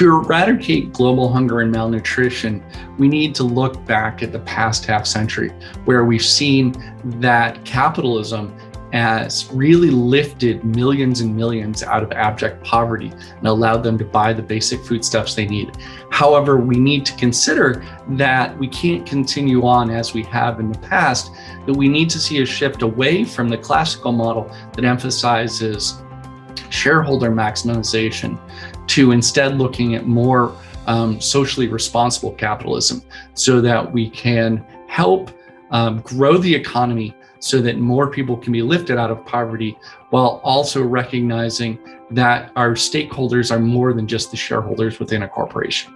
To eradicate global hunger and malnutrition, we need to look back at the past half century where we've seen that capitalism has really lifted millions and millions out of abject poverty and allowed them to buy the basic foodstuffs they need. However, we need to consider that we can't continue on as we have in the past, that we need to see a shift away from the classical model that emphasizes shareholder maximization to instead looking at more um, socially responsible capitalism so that we can help um, grow the economy so that more people can be lifted out of poverty while also recognizing that our stakeholders are more than just the shareholders within a corporation.